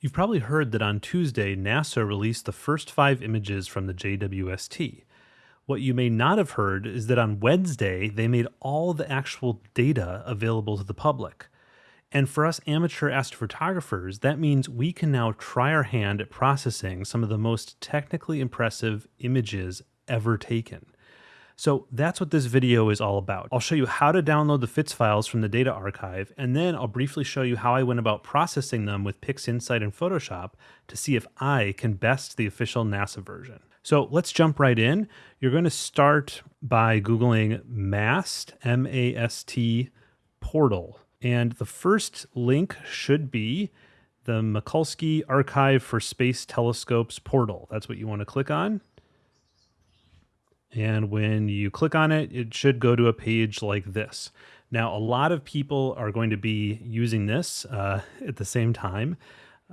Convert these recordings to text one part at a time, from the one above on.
You've probably heard that on Tuesday, NASA released the first five images from the JWST. What you may not have heard is that on Wednesday, they made all the actual data available to the public. And for us amateur astrophotographers, that means we can now try our hand at processing some of the most technically impressive images ever taken. So that's what this video is all about. I'll show you how to download the FITS files from the data archive, and then I'll briefly show you how I went about processing them with PixInsight and Photoshop to see if I can best the official NASA version. So let's jump right in. You're going to start by Googling MAST, M-A-S-T, portal. And the first link should be the Mikulski Archive for Space Telescopes portal. That's what you want to click on. And when you click on it, it should go to a page like this. Now, a lot of people are going to be using this uh, at the same time,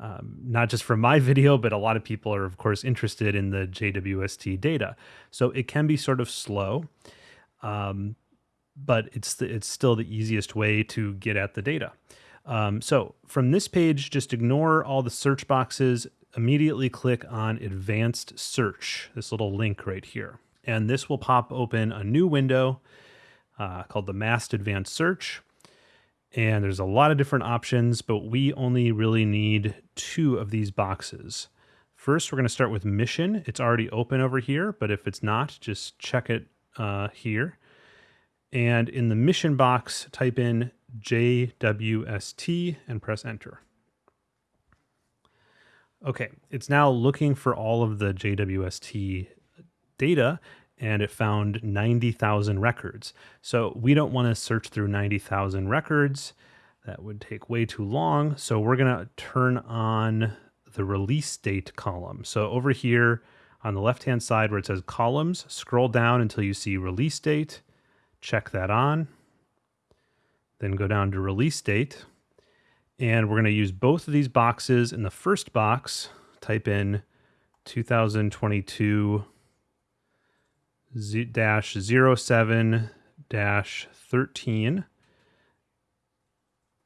um, not just for my video, but a lot of people are, of course, interested in the JWST data. So it can be sort of slow, um, but it's, the, it's still the easiest way to get at the data. Um, so from this page, just ignore all the search boxes, immediately click on Advanced Search, this little link right here and this will pop open a new window uh, called the MAST Advanced Search. And there's a lot of different options, but we only really need two of these boxes. First, we're going to start with mission. It's already open over here, but if it's not, just check it uh, here. And in the mission box, type in JWST and press enter. Okay, it's now looking for all of the JWST data and it found 90,000 records. So we don't want to search through 90,000 records. That would take way too long. So we're going to turn on the release date column. So over here on the left-hand side where it says columns, scroll down until you see release date. Check that on. Then go down to release date. And we're going to use both of these boxes. In the first box, type in 2022 Z dash 07 dash 13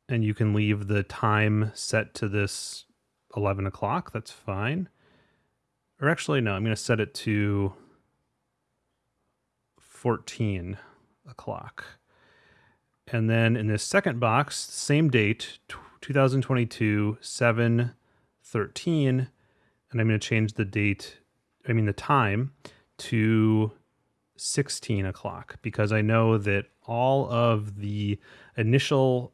and you can leave the time set to this 11 o'clock. That's fine. Or actually no i'm going to set it to 14 o'clock. And then in this second box same date 2022 7 13 and i'm going to change the date i mean the time to 16 o'clock because I know that all of the initial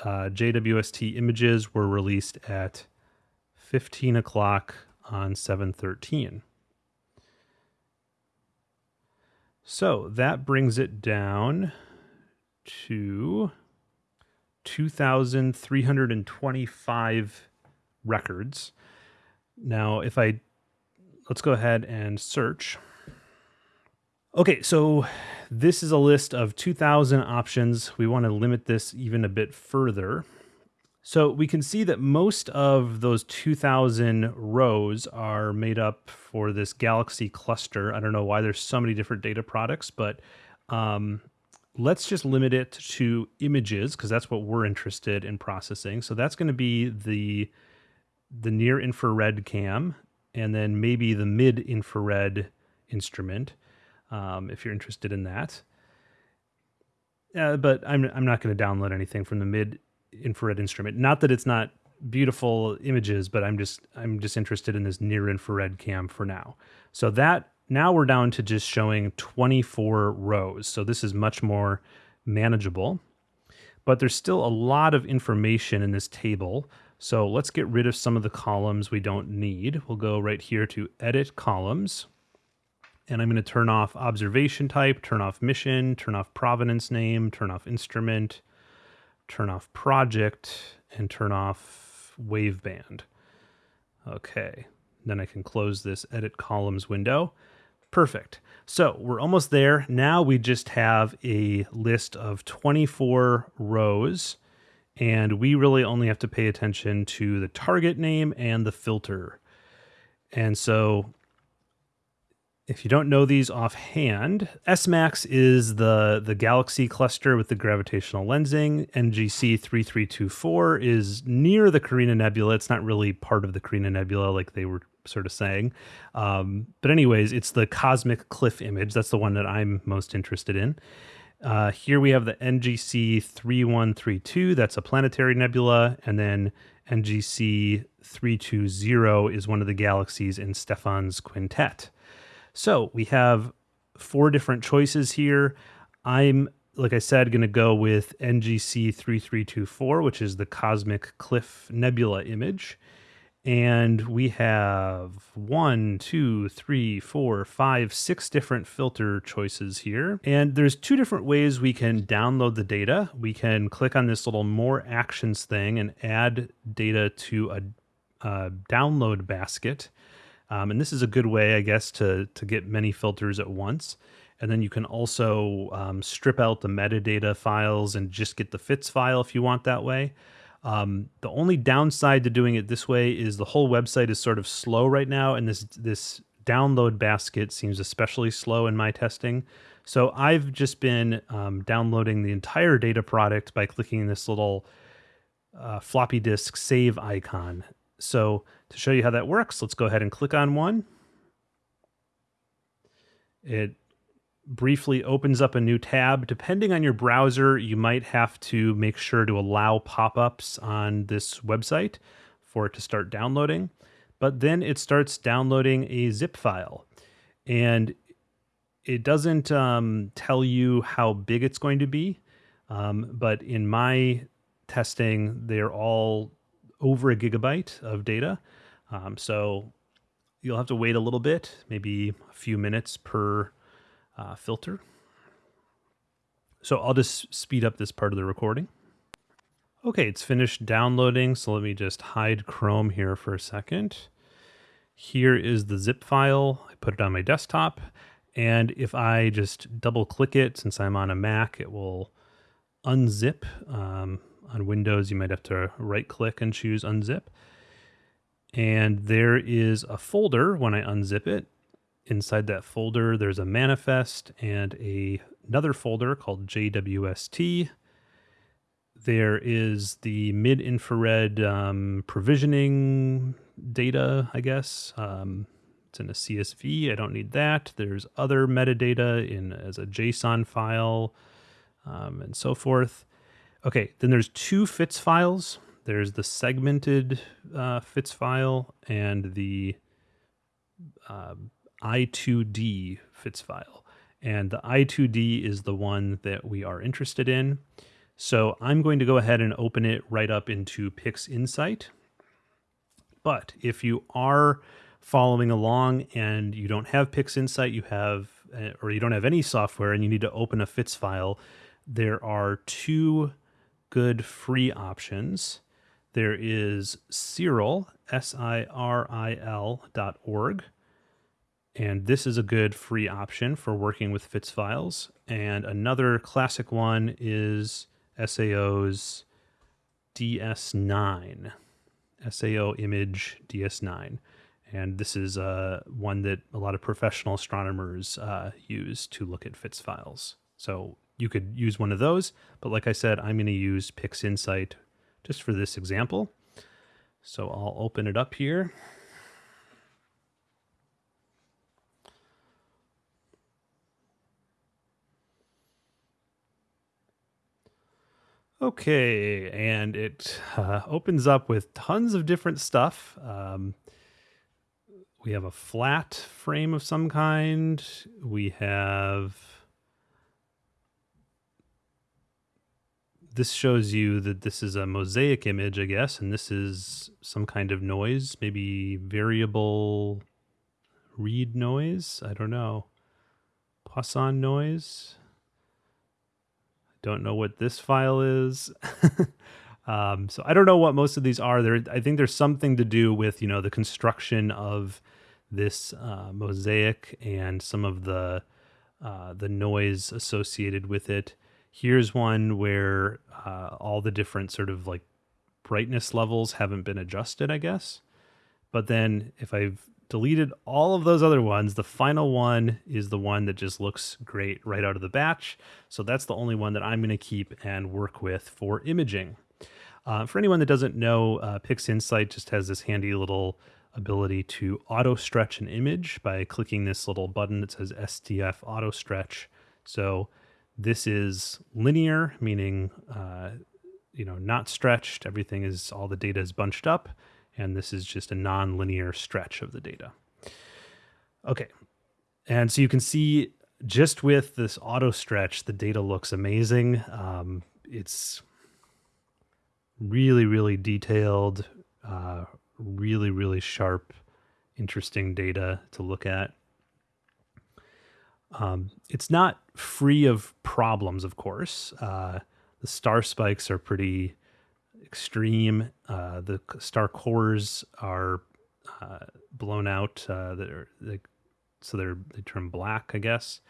uh, JWST images were released at 15 o'clock on 713. So that brings it down to 2,325 records. Now, if I, let's go ahead and search. Okay, so this is a list of 2,000 options. We want to limit this even a bit further. So we can see that most of those 2,000 rows are made up for this Galaxy cluster. I don't know why there's so many different data products, but um, let's just limit it to images because that's what we're interested in processing. So that's going to be the, the near infrared cam and then maybe the mid infrared instrument um, if you're interested in that. Uh, but I'm I'm not going to download anything from the mid infrared instrument. Not that it's not beautiful images, but I'm just I'm just interested in this near infrared cam for now. So that now we're down to just showing 24 rows. So this is much more manageable. But there's still a lot of information in this table. So let's get rid of some of the columns we don't need. We'll go right here to edit columns and I'm going to turn off observation type, turn off mission, turn off provenance name, turn off instrument, turn off project, and turn off waveband. Okay, then I can close this edit columns window. Perfect. So we're almost there. Now we just have a list of 24 rows, and we really only have to pay attention to the target name and the filter. And so if you don't know these offhand, SMACS is the, the galaxy cluster with the gravitational lensing. NGC 3324 is near the Carina Nebula. It's not really part of the Carina Nebula, like they were sort of saying. Um, but, anyways, it's the cosmic cliff image. That's the one that I'm most interested in. Uh, here we have the NGC 3132. That's a planetary nebula. And then NGC 320 is one of the galaxies in Stephan's quintet. So we have four different choices here. I'm, like I said, going to go with NGC 3324, which is the Cosmic Cliff Nebula image. And we have one, two, three, four, five, six different filter choices here. And there's two different ways we can download the data. We can click on this little more actions thing and add data to a, a download basket. Um, and this is a good way, I guess, to, to get many filters at once. And then you can also um, strip out the metadata files and just get the fits file if you want that way. Um, the only downside to doing it this way is the whole website is sort of slow right now, and this this download basket seems especially slow in my testing. So I've just been um, downloading the entire data product by clicking this little uh, floppy disk save icon. So to show you how that works, let's go ahead and click on one. It briefly opens up a new tab. Depending on your browser, you might have to make sure to allow pop-ups on this website for it to start downloading. But then it starts downloading a zip file. And it doesn't um, tell you how big it's going to be. Um, but in my testing, they're all over a gigabyte of data. Um, so you'll have to wait a little bit, maybe a few minutes per uh, filter. So I'll just speed up this part of the recording. Okay, it's finished downloading. So let me just hide Chrome here for a second. Here is the zip file. I put it on my desktop. And if I just double click it, since I'm on a Mac, it will unzip. Um, on Windows, you might have to right click and choose unzip. And there is a folder when I unzip it. Inside that folder, there's a manifest and a, another folder called JWST. There is the mid infrared um, provisioning data, I guess. Um, it's in a CSV. I don't need that. There's other metadata in as a JSON file um, and so forth. Okay, then there's two FITS files. There's the segmented uh, FITS file and the uh, I2D FITS file. And the I2D is the one that we are interested in. So I'm going to go ahead and open it right up into PixInsight. But if you are following along and you don't have PixInsight, you have, uh, or you don't have any software and you need to open a FITS file, there are two good free options. There is Siril, S-I-R-I-L dot org. And this is a good free option for working with FITS files. And another classic one is SAO's DS9, SAO image DS9. And this is uh, one that a lot of professional astronomers uh, use to look at FITS files. So you could use one of those, but like I said, I'm going to use PixInsight just for this example. So I'll open it up here. Okay, and it uh, opens up with tons of different stuff. Um, we have a flat frame of some kind. We have this shows you that this is a mosaic image, I guess, and this is some kind of noise, maybe variable read noise. I don't know. Poisson noise. I don't know what this file is. um, so I don't know what most of these are. There, I think there's something to do with you know the construction of this uh, mosaic and some of the uh, the noise associated with it. Here's one where uh, all the different sort of like brightness levels haven't been adjusted, I guess. But then if I've deleted all of those other ones. The final one is the one that just looks great right out of the batch. So that's the only one that I'm going to keep and work with for imaging. Uh, for anyone that doesn't know, uh, PixInsight just has this handy little ability to auto stretch an image by clicking this little button that says STF auto stretch. So this is linear, meaning uh, you know not stretched. Everything is all the data is bunched up, and this is just a non-linear stretch of the data. Okay, and so you can see just with this auto stretch, the data looks amazing. Um, it's really, really detailed, uh, really, really sharp, interesting data to look at. Um, it's not free of problems, of course. Uh, the star spikes are pretty extreme. Uh, the star cores are uh, blown out. Uh, they're, they, so they're they turn black, I guess.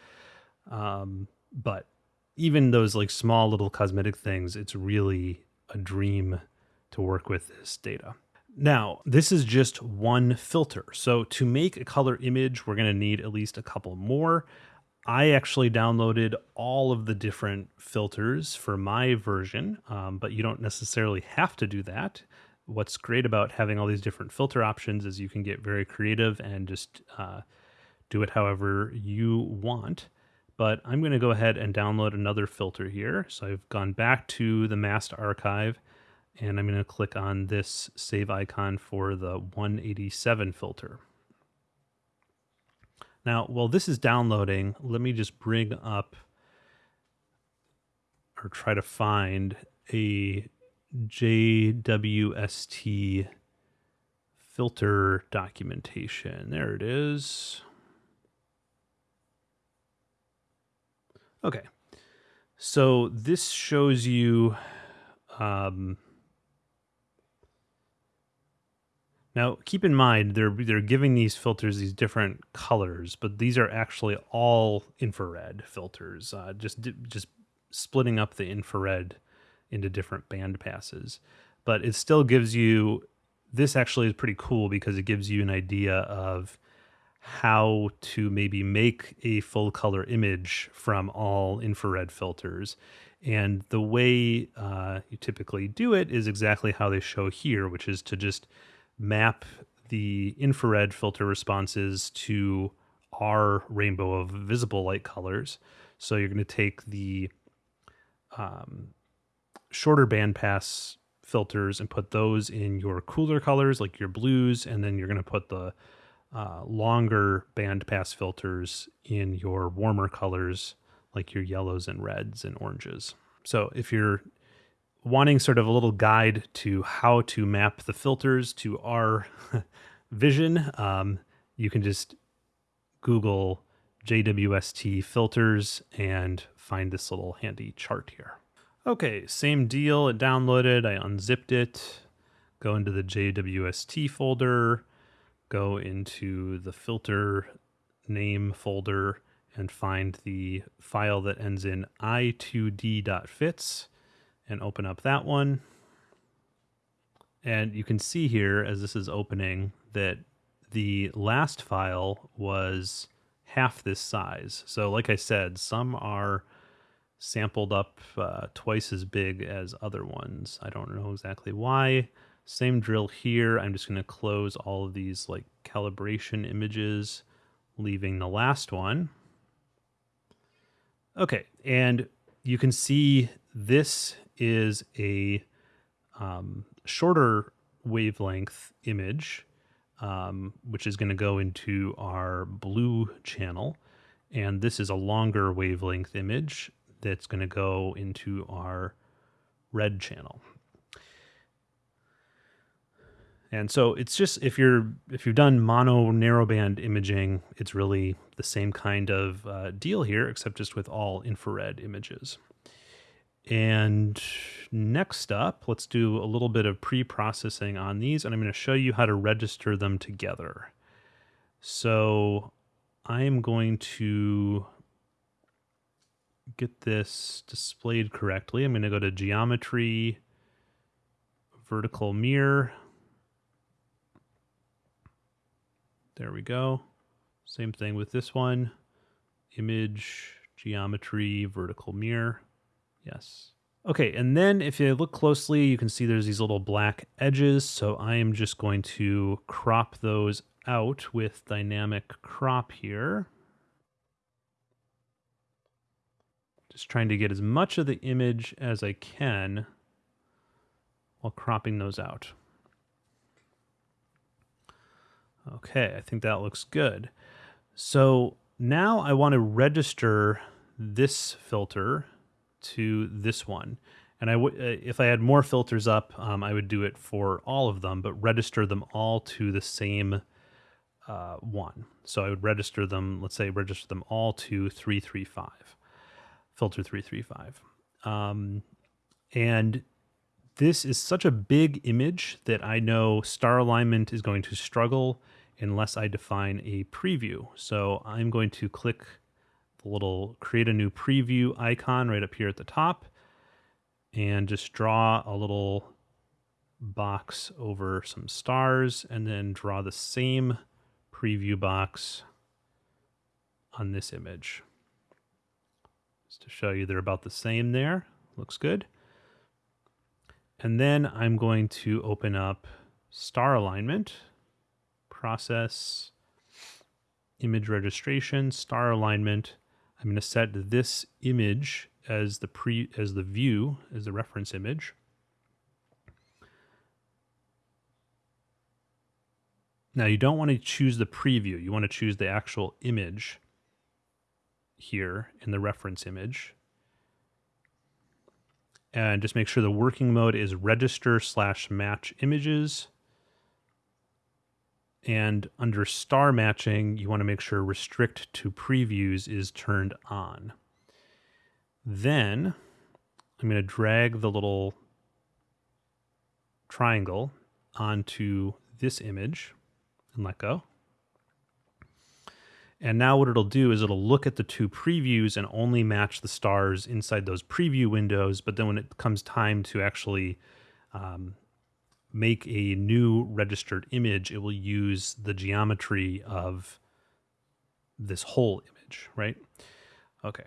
Um, but even those like small little cosmetic things, it's really a dream to work with this data. Now, this is just one filter. So to make a color image, we're going to need at least a couple more. I actually downloaded all of the different filters for my version, um, but you don't necessarily have to do that. What's great about having all these different filter options is you can get very creative and just uh, do it however you want. But I'm going to go ahead and download another filter here. So I've gone back to the MAST archive and I'm going to click on this save icon for the 187 filter. Now, while this is downloading, let me just bring up or try to find a JWST filter documentation. There it is. Okay. So this shows you um, Now, keep in mind they're they're giving these filters these different colors, but these are actually all infrared filters. Uh, just just splitting up the infrared into different band passes, but it still gives you. This actually is pretty cool because it gives you an idea of how to maybe make a full color image from all infrared filters. And the way uh, you typically do it is exactly how they show here, which is to just map the infrared filter responses to our rainbow of visible light colors. So you're going to take the um, shorter bandpass filters and put those in your cooler colors, like your blues, and then you're going to put the uh, longer bandpass filters in your warmer colors, like your yellows and reds and oranges. So if you're wanting sort of a little guide to how to map the filters to our vision, um, you can just Google JWST filters and find this little handy chart here. Okay, same deal. It downloaded. I unzipped it. Go into the JWST folder. Go into the filter name folder and find the file that ends in i2d.fits and open up that one. And you can see here as this is opening that the last file was half this size. So like I said, some are sampled up uh, twice as big as other ones. I don't know exactly why. Same drill here. I'm just going to close all of these like calibration images, leaving the last one. Okay, and you can see this is a um, shorter wavelength image, um, which is going to go into our blue channel. And this is a longer wavelength image that's going to go into our red channel. And so it's just if you're if you've done mono narrowband imaging, it's really the same kind of uh, deal here, except just with all infrared images. And next up, let's do a little bit of pre-processing on these, and I'm going to show you how to register them together. So I am going to get this displayed correctly. I'm going to go to Geometry, Vertical Mirror, There we go. Same thing with this one. Image, geometry, vertical mirror. Yes. Okay, and then if you look closely, you can see there's these little black edges. So I am just going to crop those out with dynamic crop here. Just trying to get as much of the image as I can while cropping those out. Okay, I think that looks good. So now I want to register this filter to this one. And I w- uh, if I had more filters up, um, I would do it for all of them, but register them all to the same uh, one. So I would register them, let's say register them all to 335, filter 335. Um, and this is such a big image that I know star alignment is going to struggle unless I define a preview. So I'm going to click little create a new preview icon right up here at the top and just draw a little box over some stars and then draw the same preview box on this image. Just to show you they're about the same there. Looks good. And then I'm going to open up star alignment, process, image registration, star alignment. I'm going to set this image as the pre as the view as the reference image. Now you don't want to choose the preview. You want to choose the actual image here in the reference image and just make sure the working mode is register slash match images. And under star matching, you want to make sure restrict to previews is turned on. Then I'm going to drag the little triangle onto this image and let go. And now what it'll do is it'll look at the two previews and only match the stars inside those preview windows. But then when it comes time to actually um, make a new registered image, it will use the geometry of this whole image, right? Okay,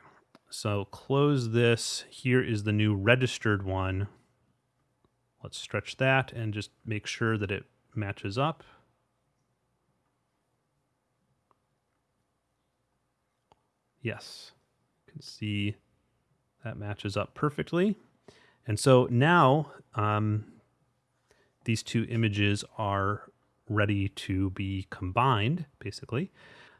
so close this. Here is the new registered one. Let's stretch that and just make sure that it matches up. Yes, you can see that matches up perfectly. And so now um, these two images are ready to be combined, basically.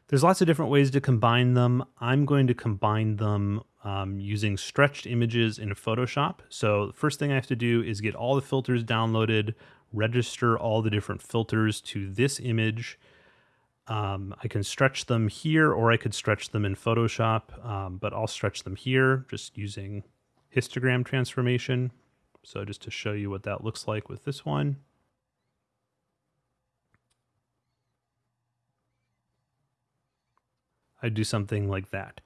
There's lots of different ways to combine them. I'm going to combine them um, using stretched images in Photoshop. So the first thing I have to do is get all the filters downloaded, register all the different filters to this image, um, I can stretch them here or I could stretch them in Photoshop, um, but I'll stretch them here just using histogram transformation. So just to show you what that looks like with this one. I do something like that.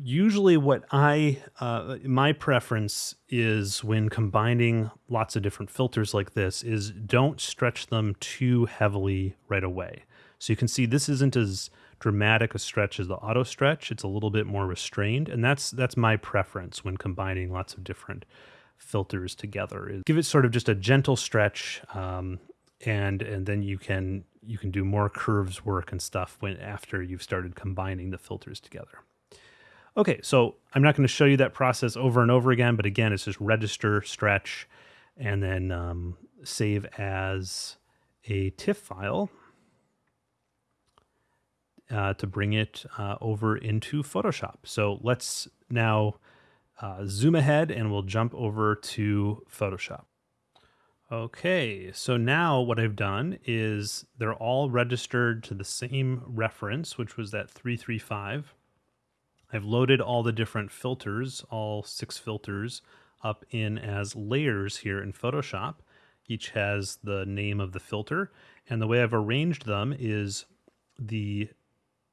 Usually what I, uh, my preference is when combining lots of different filters like this is don't stretch them too heavily right away. So you can see this isn't as dramatic a stretch as the auto stretch. It's a little bit more restrained. And that's that's my preference when combining lots of different filters together. Give it sort of just a gentle stretch um, and and then you can you can do more curves work and stuff when after you've started combining the filters together. Okay, so I'm not going to show you that process over and over again, but again, it's just register, stretch, and then um, save as a TIFF file uh, to bring it uh, over into Photoshop. So let's now uh, zoom ahead and we'll jump over to Photoshop. Okay, so now what I've done is they're all registered to the same reference, which was that 335. I've loaded all the different filters, all six filters, up in as layers here in Photoshop. Each has the name of the filter. And the way I've arranged them is the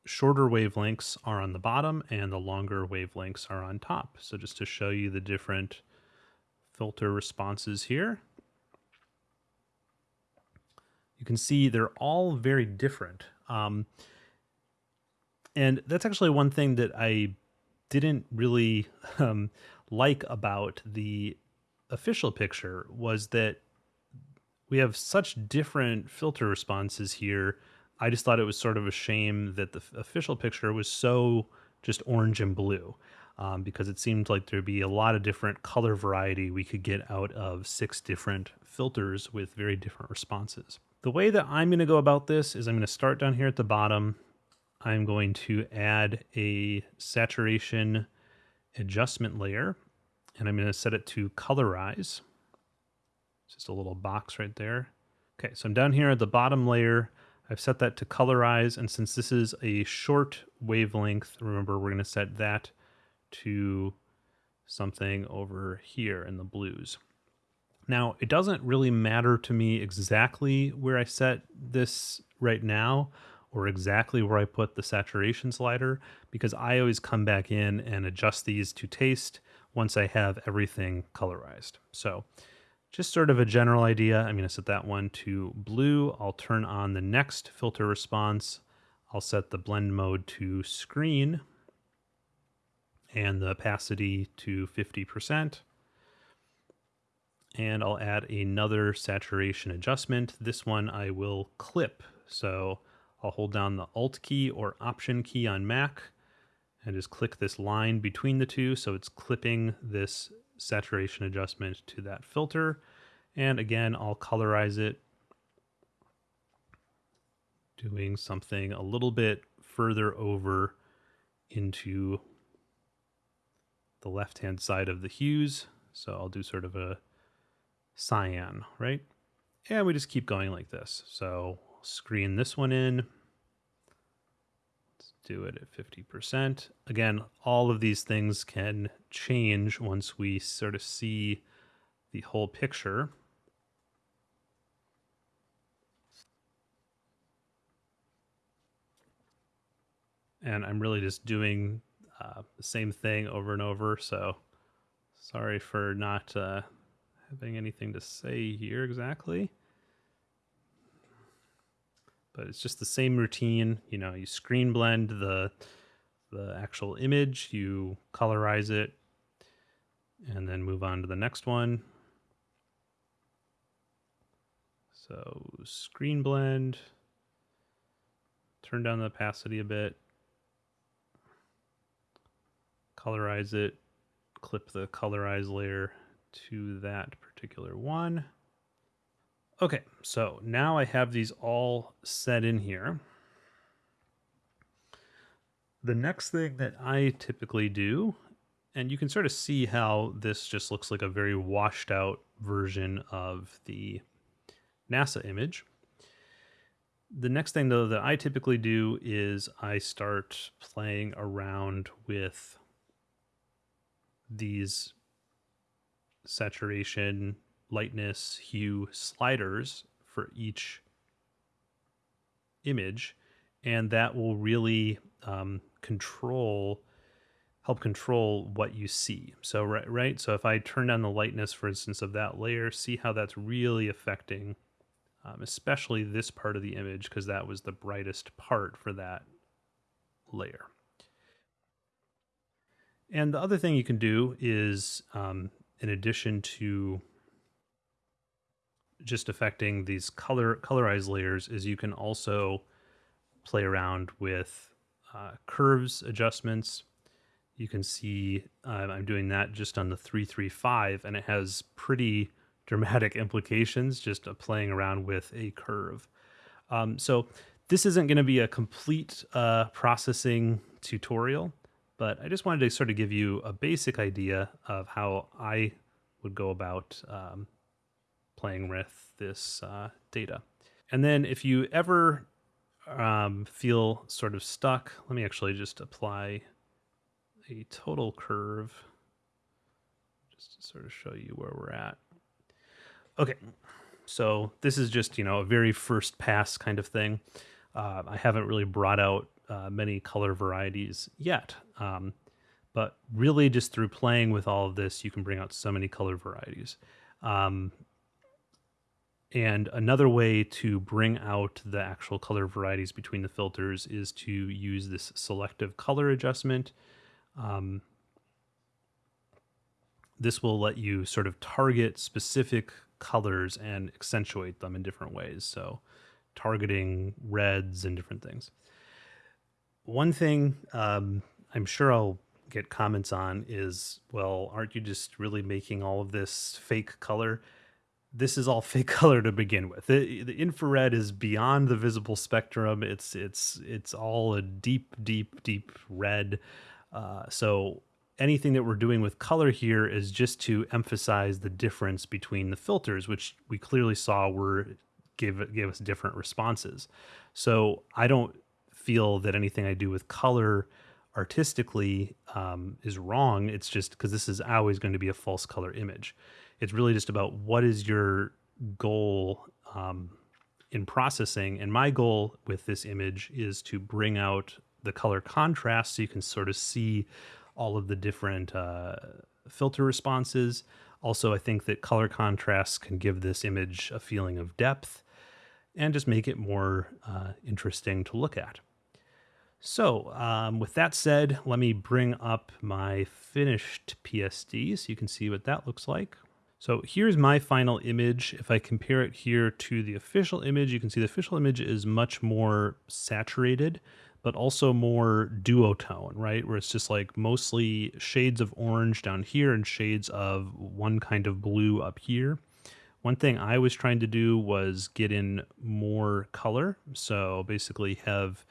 shorter wavelengths are on the bottom and the longer wavelengths are on top. So just to show you the different filter responses here. you can see they're all very different. Um, and that's actually one thing that I didn't really um, like about the official picture was that we have such different filter responses here. I just thought it was sort of a shame that the official picture was so just orange and blue um, because it seemed like there'd be a lot of different color variety we could get out of six different filters with very different responses. The way that I'm going to go about this is I'm going to start down here at the bottom. I'm going to add a saturation adjustment layer and I'm going to set it to colorize. It's just a little box right there. Okay, so I'm down here at the bottom layer. I've set that to colorize, and since this is a short wavelength, remember we're going to set that to something over here in the blues. Now, it doesn't really matter to me exactly where I set this right now or exactly where I put the saturation slider because I always come back in and adjust these to taste once I have everything colorized. So just sort of a general idea. I'm going to set that one to blue. I'll turn on the next filter response. I'll set the blend mode to screen and the opacity to 50%. And I'll add another saturation adjustment. This one I will clip. So I'll hold down the Alt key or Option key on Mac and just click this line between the two. So it's clipping this saturation adjustment to that filter. And again, I'll colorize it doing something a little bit further over into the left-hand side of the hues. So I'll do sort of a cyan, right? And we just keep going like this. So screen this one in. Do it at 50%. Again, all of these things can change once we sort of see the whole picture. And I'm really just doing uh, the same thing over and over. So sorry for not uh, having anything to say here exactly. But it's just the same routine. You know, you screen blend the the actual image, you colorize it, and then move on to the next one. So screen blend, turn down the opacity a bit, colorize it, clip the colorize layer to that particular one. Okay, so now I have these all set in here. The next thing that I typically do, and you can sort of see how this just looks like a very washed out version of the NASA image. The next thing though that I typically do is I start playing around with these saturation, lightness, hue sliders for each image, and that will really um, control help control what you see. So right, right. So if I turn down the lightness, for instance, of that layer, see how that's really affecting, um, especially this part of the image, because that was the brightest part for that layer. And the other thing you can do is, um, in addition to just affecting these color colorized layers, is you can also play around with uh, curves adjustments. You can see uh, I'm doing that just on the 335, and it has pretty dramatic implications just playing around with a curve. Um, so this isn't going to be a complete uh, processing tutorial but I just wanted to sort of give you a basic idea of how I would go about um, playing with this uh, data. And then if you ever um, feel sort of stuck, let me actually just apply a total curve just to sort of show you where we're at. Okay, so this is just, you know, a very first pass kind of thing. Uh, I haven't really brought out uh, many color varieties yet. Um, but really, just through playing with all of this, you can bring out so many color varieties. Um, And another way to bring out the actual color varieties between the filters is to use this selective color adjustment. Um, this will let you sort of target specific colors and accentuate them in different ways. So targeting reds and different things. One thing um, I'm sure I'll get comments on is, well, aren't you just really making all of this fake color? This is all fake color to begin with. The, infrared is beyond the visible spectrum. It's it's it's all a deep, deep, deep red. Uh, so anything that we're doing with color here is just to emphasize the difference between the filters, which we clearly saw were give gave us different responses. So I don't feel that anything I do with color artistically um, is wrong. It's just because this is always going to be a false color image. It's really just about what is your goal um, in processing. And my goal with this image is to bring out the color contrast so you can sort of see all of the different uh, filter responses. Also, I think that color contrast can give this image a feeling of depth and just make it more uh, interesting to look at. So um, with that said, let me bring up my finished PSD so you can see what that looks like. So here's my final image. If I compare it here to the official image, you can see the official image is much more saturated, but also more duotone, right? Where it's just like mostly shades of orange down here and shades of one kind of blue up here. One thing I was trying to do was get in more color. So basically have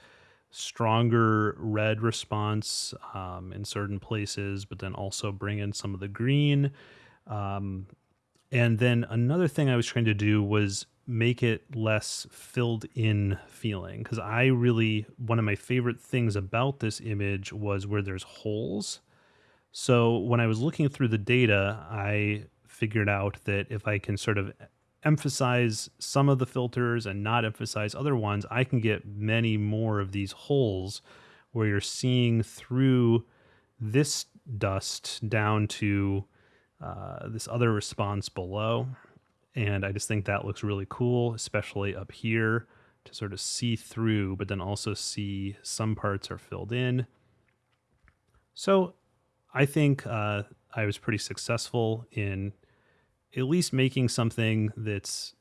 stronger red response um, in certain places, but then also bring in some of the green. Um, and then another thing I was trying to do was make it less filled in feeling because I really, one of my favorite things about this image was where there's holes. So when I was looking through the data, I figured out that if I can sort of emphasize some of the filters and not emphasize other ones, I can get many more of these holes where you're seeing through this dust down to uh, this other response below. And I just think that looks really cool, especially up here to sort of see through, but then also see some parts are filled in. So I think uh, I was pretty successful in at least making something that's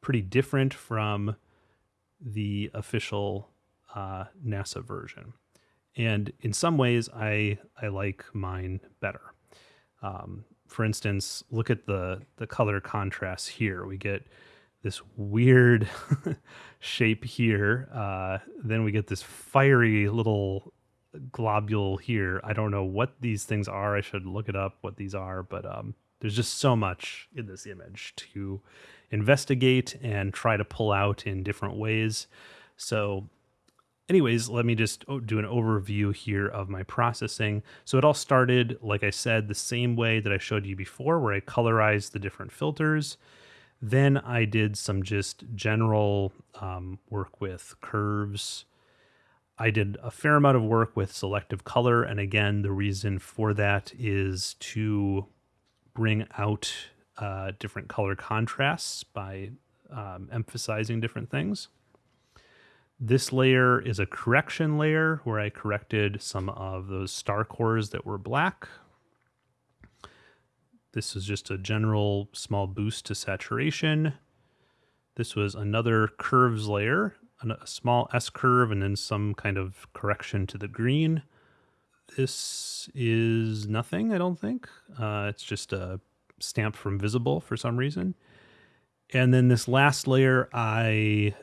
pretty different from the official uh, NASA version. And in some ways, I I like mine better. Um, for instance, look at the the color contrast here. We get this weird shape here. Uh, then we get this fiery little globule here. I don't know what these things are. I should look it up what these are, but um, there's just so much in this image to investigate and try to pull out in different ways. So anyways, let me just oh, do an overview here of my processing. So it all started, like I said, the same way that I showed you before, where I colorized the different filters. Then I did some just general um, work with curves. I did a fair amount of work with selective color. And again, the reason for that is to bring out uh, different color contrasts by um, emphasizing different things. This layer is a correction layer where I corrected some of those star cores that were black. This is just a general small boost to saturation. This was another curves layer, a small S curve, and then some kind of correction to the green. This is nothing, I don't think. Uh, it's just a stamp from visible for some reason. And then this last layer, I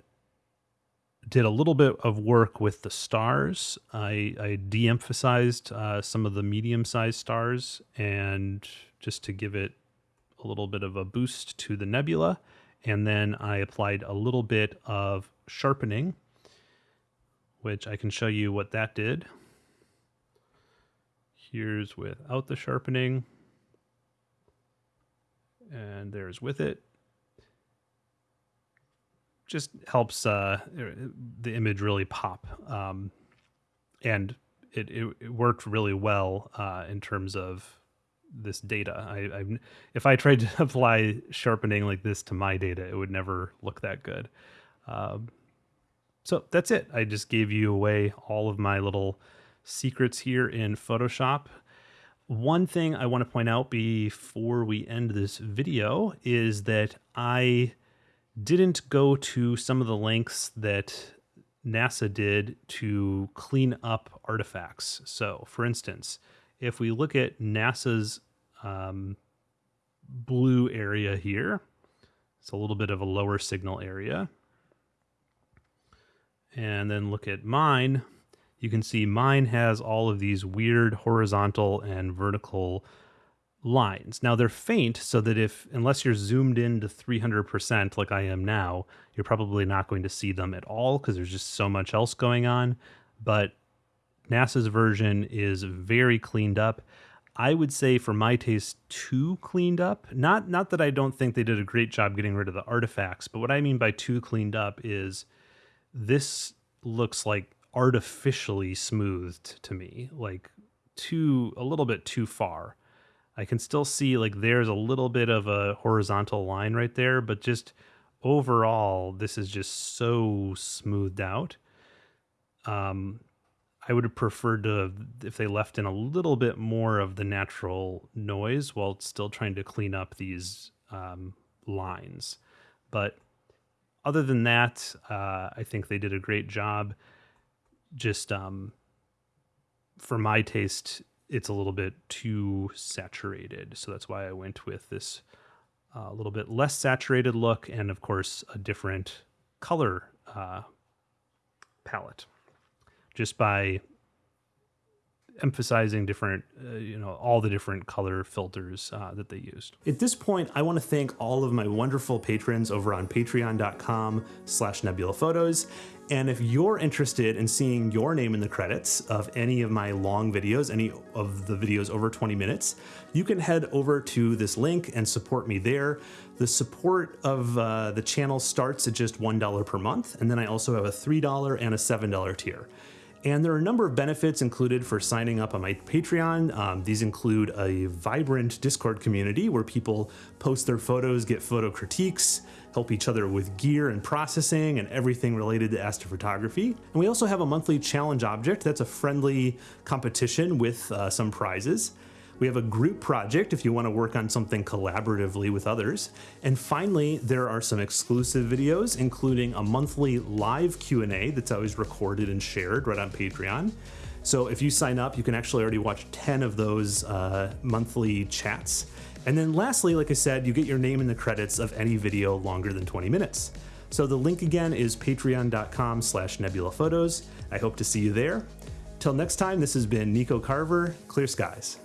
did a little bit of work with the stars. I, I de-emphasized uh, some of the medium-sized stars and just to give it a little bit of a boost to the nebula. And then I applied a little bit of sharpening, which I can show you what that did. Here's without the sharpening. And there's with it. Just helps uh, the image really pop. Um, and it, it, it, worked really well uh, in terms of this data. I, I if I tried to apply sharpening like this to my data, it would never look that good. Um, so that's it. I just gave you away all of my little secrets here in Photoshop. One thing I want to point out before we end this video is that I didn't go to some of the lengths that NASA did to clean up artifacts. So, for instance, if we look at NASA's um, blue area here, it's a little bit of a lower signal area. And then look at mine, you can see mine has all of these weird horizontal and vertical lines. Now they're faint so that if, unless you're zoomed in to 300% like I am now, you're probably not going to see them at all because there's just so much else going on. But NASA's version is very cleaned up. I would say for my taste too cleaned up. Not not that I don't think they did a great job getting rid of the artifacts, but what I mean by too cleaned up is this looks like artificially smoothed to me, like too a little bit too far. I can still see like there's a little bit of a horizontal line right there, but just overall, this is just so smoothed out. Um, I would have preferred to if they left in a little bit more of the natural noise while still trying to clean up these um, lines. But other than that, uh, I think they did a great job just um, for my taste, it's a little bit too saturated. So that's why I went with this a uh, little bit less saturated look and, of course, a different color uh, palette. Just by emphasizing different, uh, you know, all the different color filters uh, that they used. At this point, I want to thank all of my wonderful patrons over on patreon.com slash nebula photos. And if you're interested in seeing your name in the credits of any of my long videos, any of the videos over 20 minutes, you can head over to this link and support me there. The support of uh, the channel starts at just $1 per month, and then I also have a $3 and a $7 tier. And there are a number of benefits included for signing up on my Patreon. Um, these include a vibrant Discord community where people post their photos, get photo critiques, help each other with gear and processing and everything related to astrophotography. And we also have a monthly challenge object that's a friendly competition with uh, some prizes. We have a group project if you want to work on something collaboratively with others. And finally, there are some exclusive videos, including a monthly live Q&A that's always recorded and shared right on Patreon. So if you sign up, you can actually already watch 10 of those uh, monthly chats. And then lastly, like I said, you get your name in the credits of any video longer than 20 minutes. So the link again is patreon.com slash nebulaphotos. I hope to see you there. Till next time, this has been Nico Carver, Clear Skies.